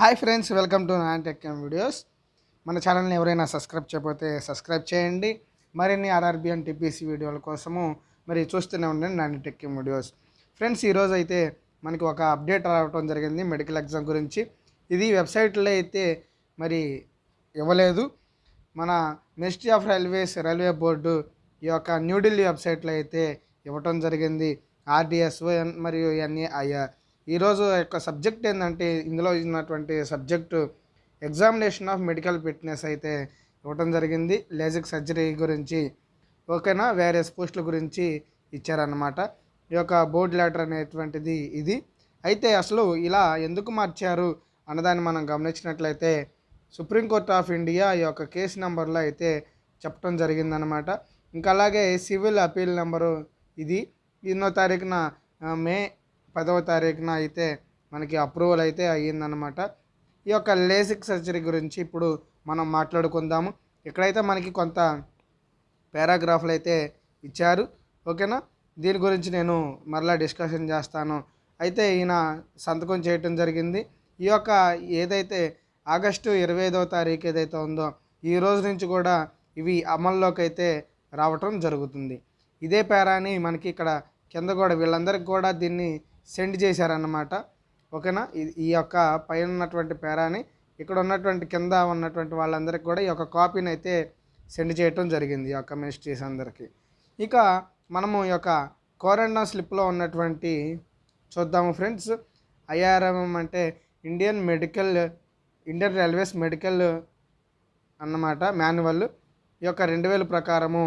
Hi friends welcome to non tech videos. మన ఛానల్ని ఎవరైనా సబ్స్క్రైబ్ చేయకపోతే సబ్స్క్రైబ్ చేయండి. మరిన్ని ఆర్ఆర్బి అండ్ టీపీసీ వీడియోల కోసము మరి చూస్తూనే ఉండండి నాన్ టెక్ వీడియోస్. ఫ్రెండ్స్ ఈరోజు అయితే మనకి ఒక అప్డేట్ రావడం జరిగింది మెడికల్ ఎగ్జామ్ గురించి. ఇది వెబ్సైట్లో అయితే మరి ఇవ్వలేదు. మన ministry of railways railway board ఈ యొక్క న్యూఢిల్లీ వెబ్సైట్లో అయితే ఇవ్వటం జరిగింది. ఆర్డిఎస్ఓ మరియు ఎన్ఏఐఆర్. ఈరోజు యొక్క సబ్జెక్ట్ ఏంటంటే ఇందులో ఉన్నటువంటి subject examination of medical fitness అయితే ఇవ్వటం జరిగింది. లేజిక్ సర్జరీ గురించి ఓకేనా? వేరియస్ పోస్టుల గురించి ఇచ్చారన్నమాట. ఈ యొక్క బోర్డ్ లెటర్ అనేటువంటిది ఇది. అయితే అసలు ఇలా ఎందుకు మార్చారు అన్నదాన్ని మనం గమనించినట్లయితే సుప్రీంకోర్టు ఆఫ్ ఇండియా ఈ యొక్క కేసు నెంబర్లో అయితే చెప్పడం జరిగిందనమాట ఇంకా అలాగే సివిల్ అపీల్ నెంబరు ఇది. ఎన్నో తారీఖున మే పదవ తారీఖున అయితే మనకి అప్రూవల్ అయితే అయ్యిందనమాట ఈ యొక్క లేసిక్ సర్జరీ గురించి ఇప్పుడు మనం మాట్లాడుకుందాము. ఇక్కడైతే మనకి కొంత పారాగ్రాఫ్లు అయితే ఇచ్చారు. ఓకేనా దీని గురించి నేను మరలా డిస్కషన్ చేస్తాను. అయితే ఈయన సంతకం చేయటం జరిగింది. ఈ యొక్క ఏదైతే ఆగస్టు ఇరవై ఐదవ తారీఖు ఏదైతే ఉందో ఈ రోజు నుంచి కూడా ఇవి అమల్లోకి అయితే రావటం జరుగుతుంది. ఇదే పేరాని మనకి ఇక్కడ కింద కూడా వీళ్ళందరికీ కూడా దీన్ని సెండ్ చేశారన్నమాట. ఓకేనా? ఈ యొక్క పైన ఉన్నటువంటి పేరాని ఇక్కడ ఉన్నటువంటి కింద ఉన్నటువంటి వాళ్ళందరికీ కూడా ఈ యొక్క కాపీని అయితే సెండ్ చేయటం జరిగింది ఈ యొక్క మినిస్ట్రీస్ అందరికీ. ఇక మనము ఈ యొక్క కోరండా స్లిప్లో ఉన్నటువంటి చూద్దాము ఫ్రెండ్స్. ఐఆర్ఎంఎం అంటే Indian medical Indian railways medical అన్నమాట మాన్యువల్. ఈ యొక్క రెండు వేల ప్రకారము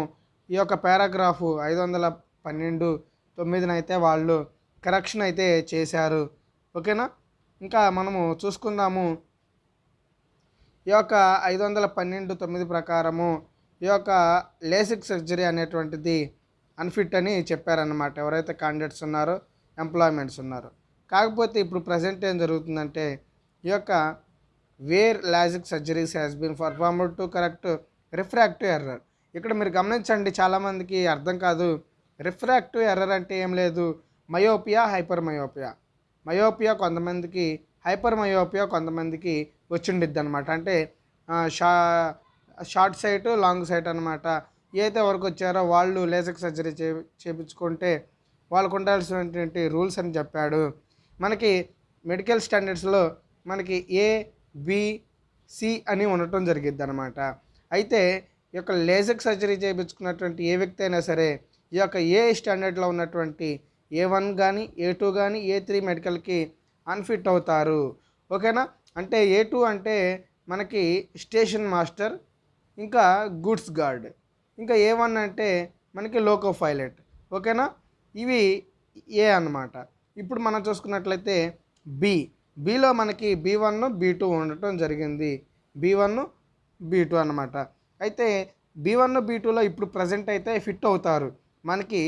ఈ యొక్క పారాగ్రాఫ్ ఐదు వందల పన్నెండు తొమ్మిదినైతే వాళ్ళు కరెక్షన్ అయితే చేశారు. ఓకేనా? ఇంకా మనము చూసుకుందాము. ఈ యొక్క ఐదు వందల పన్నెండు తొమ్మిది ప్రకారము ఈ యొక్క లేసిక్ సర్జరీ అనేటువంటిది అన్ఫిట్ అని చెప్పారనమాట ఎవరైతే క్యాండిడేట్స్ ఉన్నారో ఎంప్లాయ్మెంట్స్ ఉన్నారో. కాకపోతే ఇప్పుడు ప్రజెంట్ ఏం జరుగుతుందంటే ఈ యొక్క where LASIK surgeries has been performed to correct refractive error ఇక్కడ మీరు గమనించండి చాలామందికి అర్థం కాదు. రిఫ్రాక్టివ్ ఎర్రర్ అంటే ఏం లేదు. మయోపియా హైపర్ మయోపియా మయోపియా కొంతమందికి హైపర్ మయోపియా కొంతమందికి వచ్చిండిద్ది అనమాట అంటే షా షార్ట్ సైట్ లాంగ్ సైట్ అనమాట ఏదైతే వరకు వచ్చారో వాళ్ళు లేజర్ సర్జరీ చే చేయించుకుంటే వాళ్ళకు ఉండాల్సినటువంటి రూల్స్ అని చెప్పాడు. మనకి మెడికల్ స్టాండర్డ్స్లో మనకి ఏ సి అని ఉండటం జరిగిద్ది అనమాట అయితే ఈ యొక్క లేజర్ సర్జరీ చేయించుకున్నటువంటి ఏ వ్యక్తి అయినా సరే ఈ యొక్క ఏ స్టాండర్డ్లో ఉన్నటువంటి ఏ వన్ కానీ ఏ టూ కానీ ఏ త్రీ మెడికల్కి అన్ఫిట్ అవుతారు. ఓకేనా? అంటే ఏ టూ అంటే మనకి స్టేషన్ మాస్టర్ ఇంకా గూడ్స్ గార్డ్ ఇంకా ఏ వన్ అంటే మనకి లోకో పైలట్ ఓకేనా? ఇవి ఏ అన్నమాట. ఇప్పుడు మనం చూసుకున్నట్లయితే బి. బిలో మనకి బి వన్ బి టూ ఉండటం జరిగింది. బి వన్ బి టూ అనమాట అయితే బి వన్ బి టూలో ఇప్పుడు ప్రజెంట్ అయితే ఫిట్ అవుతారు. మనకి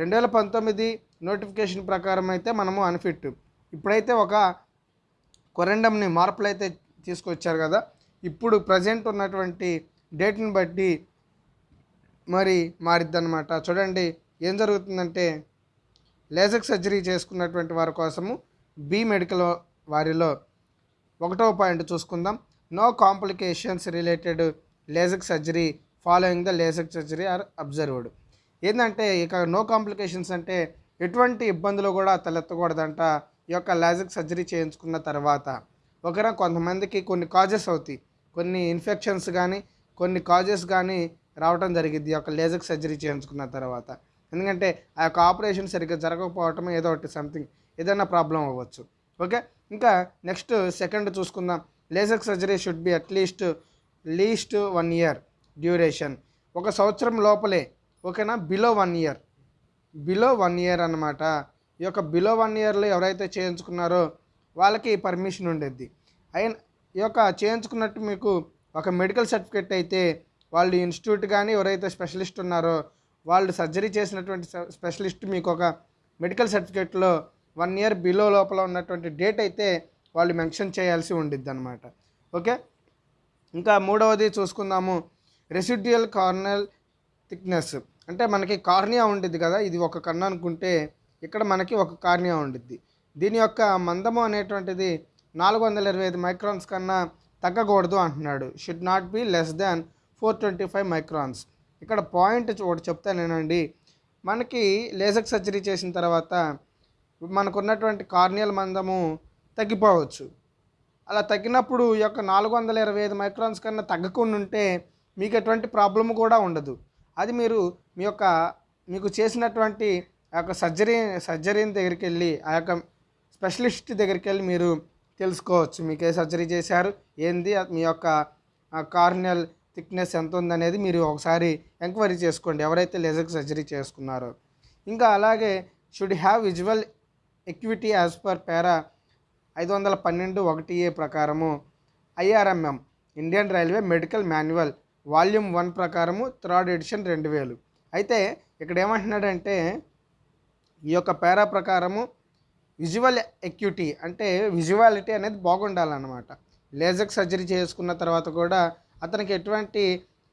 రెండు వేల పంతొమ్మిది నోటిఫికేషన్ ప్రకారం అయితే మనము అన్ఫిట్. ఇప్పుడైతే ఒక కొరెండంని మార్పులు అయితే తీసుకొచ్చారు కదా. ఇప్పుడు ప్రజెంట్ ఉన్నటువంటి డేట్ని బట్టి మరి మారిద్దనమాట చూడండి ఏం జరుగుతుందంటే లేజక్ సర్జరీ చేసుకున్నటువంటి వారి కోసము బి మెడికల్ వారిలో ఒకటవ పాయింట్ చూసుకుందాం. No complications related LASIK surgery following the LASIK surgery are observed ఏంటంటే ఇక నో కాంప్లికేషన్స్ అంటే ఎటువంటి ఇబ్బందులు కూడా తలెత్తకూడదంట. ఈ యొక్క లాజిక్ సర్జరీ చేయించుకున్న తర్వాత ఒకరా కొంతమందికి కొన్ని కాజెస్ అవుతాయి. కొన్ని ఇన్ఫెక్షన్స్ కానీ కొన్ని కాజెస్ కానీ రావటం జరిగింది ఈ యొక్క లేజర్ సర్జరీ చేయించుకున్న తర్వాత. ఎందుకంటే ఆ యొక్క ఆపరేషన్ సరిగ్గా జరగకపోవటం ఏదో ఒకటి సంథింగ్ ఏదైనా ప్రాబ్లం అవ్వచ్చు. ఓకే? ఇంకా నెక్స్ట్ సెకండ్ చూసుకుందాం. Laser surgery should be at least least one year duration. ఒక సంవత్సరం లోపలే ఓకేనా? Below one year. Below one year అనమాట ఈ యొక్క బిలో వన్ ఇయర్లో ఎవరైతే చేయించుకున్నారో వాళ్ళకి పర్మిషన్ ఉండేది. అయిన ఈ యొక్క చేయించుకున్నట్టు మీకు ఒక మెడికల్ సర్టిఫికేట్ అయితే వాళ్ళు ఇన్స్టిట్యూట్ కానీ ఎవరైతే స్పెషలిస్ట్ ఉన్నారో వాళ్ళు సర్జరీ చేసినటువంటి స్పెషలిస్ట్ మీకు ఒక మెడికల్ సర్టిఫికేట్లో వన్ ఇయర్ బిలో లోపల ఉన్నటువంటి డేట్ అయితే వాళ్ళు మెన్షన్ చేయాల్సి ఉండిద్ది అనమాట ఓకే? ఇంకా మూడవది చూసుకుందాము. రెసిడ్యుయల్ కార్నల్ థిక్నెస్ అంటే మనకి కార్నియా ఉండిద్ది కదా ఇది ఒక కన్ను అనుకుంటే ఇక్కడ మనకి ఒక కార్నియా ఉండిద్ది. దీని యొక్క మందము అనేటువంటిది నాలుగు వందల ఇరవై ఐదు మైక్రాన్స్ కన్నా తగ్గకూడదు అంటున్నాడు. Should not be less than four twenty five microns. ఇక్కడ పాయింట్ ఒకటి చెప్తానేనండి మనకి లేజర్ సర్జరీ చేసిన తర్వాత మనకున్నటువంటి కార్నియల్ మందము తగ్గిపోవచ్చు. అలా తగ్గినప్పుడు ఈ యొక్క నాలుగు వందల ఇరవై ఐదు మైక్రాన్స్ కన్నా తగ్గకుండా ఉంటే మీకు ఎటువంటి ప్రాబ్లమ్ కూడా ఉండదు. అది మీరు మీ యొక్క మీకు చేసినటువంటి ఆ యొక్క సర్జరీ సర్జరీని దగ్గరికి వెళ్ళి ఆ యొక్క స్పెషలిస్ట్ దగ్గరికి వెళ్ళి మీరు తెలుసుకోవచ్చు. మీకు ఏ సర్జరీ చేశారు. ఏంది? మీ యొక్క కార్నియల్ థిక్నెస్ ఎంత ఉందనేది మీరు ఒకసారి ఎంక్వైరీ చేసుకోండి. ఎవరైతే లేజర్ సర్జరీ చేసుకున్నారో. ఇంకా అలాగే should have visual acuity as per para ఐదు వందల పన్నెండు ఒకటి ఏ ప్రకారము IRMM Indian railway medical manual volume one ప్రకారము థర్డ్ ఎడిషన్ రెండు వేలు. అయితే ఇక్కడ ఏమంటున్నాడంటే ఈ యొక్క పేరా ప్రకారము విజువల్ ఎక్యూటీ అంటే విజువాలిటీ అనేది బాగుండాలన్నమాట. లేజర్ సర్జరీ చేసుకున్న తర్వాత కూడా అతనికి ఎటువంటి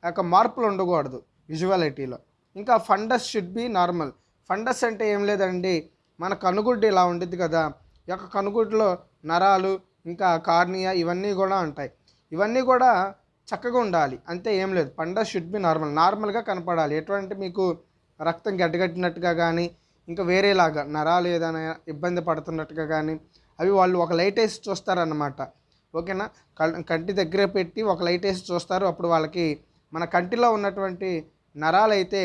యొక్క మార్పులు ఉండకూడదు విజువాలిటీలో. ఇంకా fundus should be normal. Fundus అంటే ఏం లేదండి మన కనుగుడ్డు ఇలా ఉండిద్ది కదా ఈ యొక్క కనుగుడ్డులో నరాలు ఇంకా కార్నియా ఇవన్నీ కూడా ఉంటాయి. ఇవన్నీ కూడా చక్కగా ఉండాలి. అంతే ఏం లేదు. పండ షుడ్ బి నార్మల్ నార్మల్గా కనపడాలి. ఎటువంటి మీకు రక్తం గడ్డగట్టినట్టుగా కానీ ఇంకా వేరేలాగా నరాలు ఏదైనా ఇబ్బంది పడుతున్నట్టుగా కానీ అవి వాళ్ళు ఒక లైట్ వేసి చూస్తారన్నమాట. ఓకేనా? కంటి దగ్గర పెట్టి ఒక లైట్ వేసి చూస్తారు. అప్పుడు వాళ్ళకి మన కంటిలో ఉన్నటువంటి నరాలు అయితే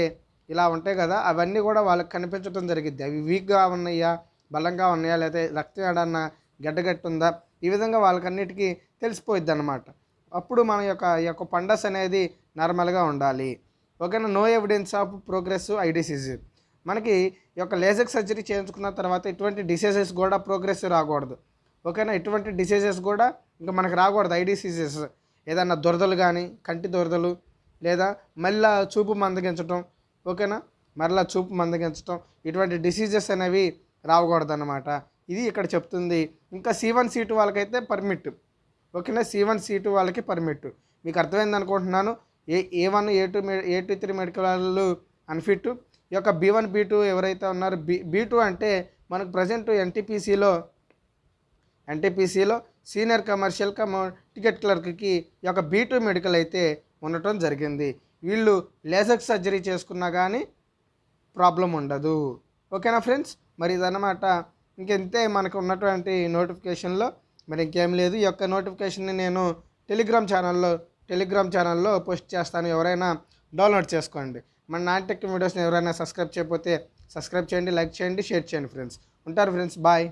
ఇలా ఉంటాయి కదా అవన్నీ కూడా వాళ్ళకి కనిపించడం జరిగిద్ది. అవి వీక్గా ఉన్నాయా బలంగా ఉన్నాయా లేదా రక్తం ఏడన్నా గడ్డగట్టుందా ఈ విధంగా వాళ్ళకన్నిటికీ తెలిసిపోయిద్ది అనమాట అప్పుడు మన యొక్క ఈ యొక్క పండస్ అనేది నార్మల్గా ఉండాలి. ఓకేనా? No evidence of progress eye disease మనకి ఈ యొక్క లేజర్ సర్జరీ చేయించుకున్న తర్వాత ఇటువంటి డిసీజెస్ కూడా ప్రోగ్రెస్ రాకూడదు. ఓకేనా? ఇటువంటి డిసీజెస్ కూడా ఇంకా మనకు రాకూడదు ఐ డిసీజెస్ ఏదన్నా దురదలు కానీ కంటి దురదలు లేదా మళ్ళా చూపు మందగించటం ఓకేనా? మరలా చూపు మందగించటం ఇటువంటి డిసీజెస్ అనేవి రాకూడదు అనమాట ఇది ఇక్కడ చెప్తుంది. ఇంకా సి వన్ సీ టూ వాళ్ళకైతే పర్మిట్. ఓకేనా? సి వన్ సి టూ వాళ్ళకి పర్మిట్ మీకు అర్థమైంది అనుకుంటున్నాను. A A one A two A two three medical వాళ్ళు అన్ఫిట్ ఈ యొక్క బీ వన్ బీ టూ ఎవరైతే ఉన్నారో బీ బీ టూ అంటే మనకు ప్రజెంట్ ఎన్టీపీసీలో ఎన్టీపీసీలో సీనియర్ కమర్షియల్ కమ టికెట్ క్లర్క్కి ఈ యొక్క బీ టూ మెడికల్ అయితే ఉండటం జరిగింది. వీళ్ళు లేజర్ సర్జరీ చేసుకున్నా కానీ ప్రాబ్లం ఉండదు. ఓకేనా ఫ్రెండ్స్? మరి ఇదన్నమాట. ఇంకెంతే మనకు ఉన్నటువంటి నోటిఫికేషన్లో మరి ఇంకేం లేదు. ఈ యొక్క నోటిఫికేషన్ని నేను టెలిగ్రామ్ ఛానల్లో టెలిగ్రామ్ ఛానల్లో పోస్ట్ చేస్తాను. ఎవరైనా డౌన్లోడ్ చేసుకోండి. మన నాటెక్ వీడియోస్ని ఎవరైనా సబ్స్క్రైబ్ చేయకపోతే సబ్స్క్రైబ్ చేయండి లైక్ చేయండి షేర్ చేయండి ఫ్రెండ్స్. ఉంటారు ఫ్రెండ్స్. బాయ్.